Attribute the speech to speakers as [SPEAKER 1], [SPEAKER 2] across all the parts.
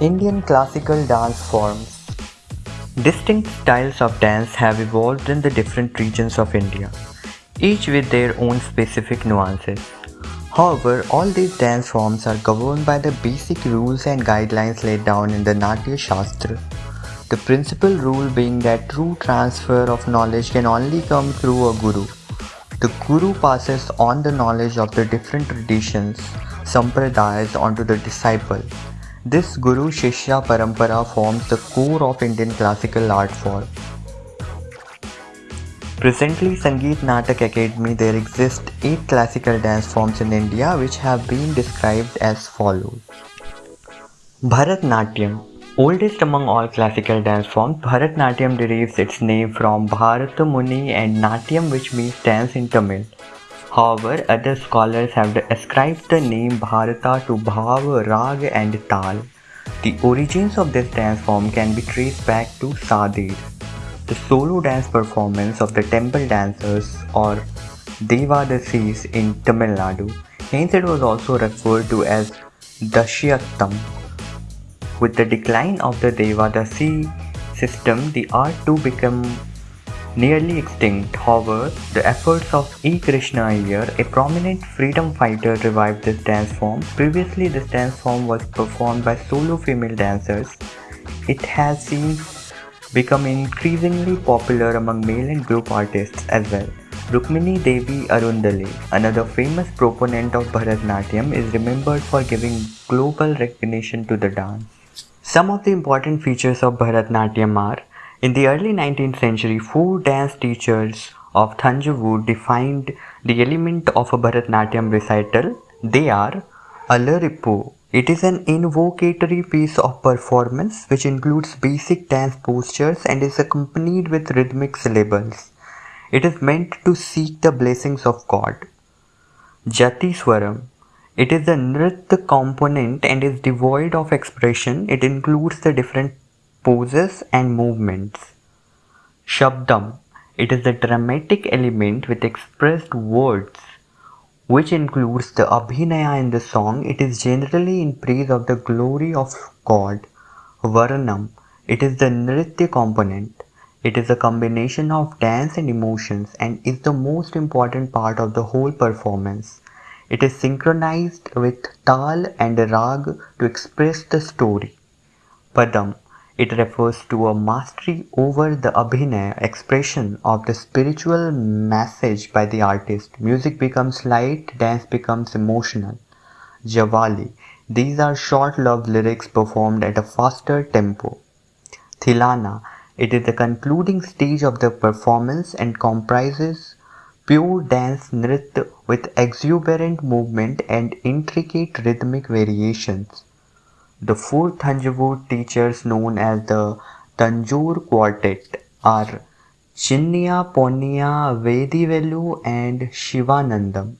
[SPEAKER 1] Indian classical dance forms. Distinct styles of dance have evolved in the different regions of India, each with their own specific nuances. However, all these dance forms are governed by the basic rules and guidelines laid down in the Natya Shastra. The principal rule being that true transfer of knowledge can only come through a guru. The guru passes on the knowledge of the different traditions, sampradayas onto the disciple this Guru Shishya Parampara forms the core of Indian classical art form. Presently, Sangeet Natak Akademi, there exist eight classical dance forms in India which have been described as follows. Bharatnatyam Oldest among all classical dance forms, Bharatnatyam derives its name from Bharata Muni and Natyam which means dance in Tamil. However, other scholars have ascribed the name Bharata to Bhav, Rag and Tal. The origins of this dance form can be traced back to Sadir, the solo dance performance of the temple dancers or Devadasis in Tamil Nadu. Hence it was also referred to as Dasiattam. With the decline of the Devadasi system, the art too became nearly extinct. However, the efforts of E. Krishna Iyer, a prominent freedom fighter, revived this dance form. Previously, this dance form was performed by solo female dancers. It has since become increasingly popular among male and group artists as well. Rukmini Devi Arundale, another famous proponent of Bharatanatyam, is remembered for giving global recognition to the dance. Some of the important features of Bharatanatyam are in the early 19th century, four dance teachers of Thanjavur defined the element of a Bharatanatyam recital. They are Alarippu. It is an invocatory piece of performance which includes basic dance postures and is accompanied with rhythmic syllables. It is meant to seek the blessings of God. Jati Swaram. It is a nritya component and is devoid of expression. It includes the different poses and movements. Shabdam. It is a dramatic element with expressed words which includes the abhinaya in the song. It is generally in praise of the glory of God. Varanam. It is the nritya component. It is a combination of dance and emotions and is the most important part of the whole performance. It is synchronized with tal and rag to express the story. Padam. It refers to a mastery over the abhinaya expression of the spiritual message by the artist. Music becomes light, dance becomes emotional. Javali. These are short love lyrics performed at a faster tempo. Tillana. It is the concluding stage of the performance and comprises pure dance nritya with exuberant movement and intricate rhythmic variations. The four Thanjavur teachers known as the Tanjore Quartet are Chinnaiah Ponnaiah, Vadivelu and Shivanandam.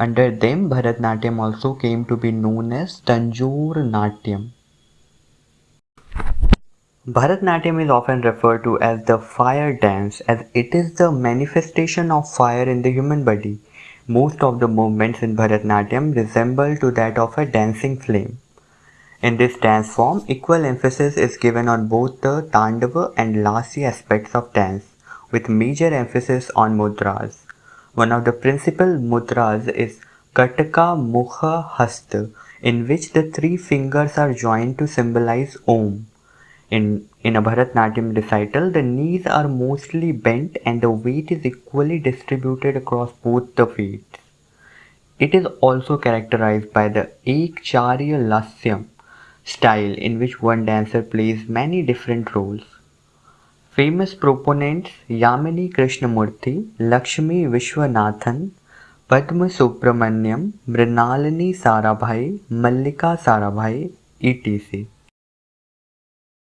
[SPEAKER 1] Under them, Bharatnatyam also came to be known as Tanjore Natyam. Bharatnatyam is often referred to as the fire dance as it is the manifestation of fire in the human body. Most of the movements in Bharatnatyam resemble to that of a dancing flame. In this dance form, equal emphasis is given on both the Tandava and Lasya aspects of dance, with major emphasis on mudras. One of the principal mudras is Kataka Mukha Hasta, in which the three fingers are joined to symbolize Om. In, in a Bharatnatyam recital, the knees are mostly bent and the weight is equally distributed across both the feet. It is also characterized by the Ekaharya Lasyam, style in which one dancer plays many different roles. Famous proponents Yamini Krishnamurti, Lakshmi Vishwanathan, Padma Subramanyam, Mrinalini Sarabhai, Mallika Sarabhai, etc.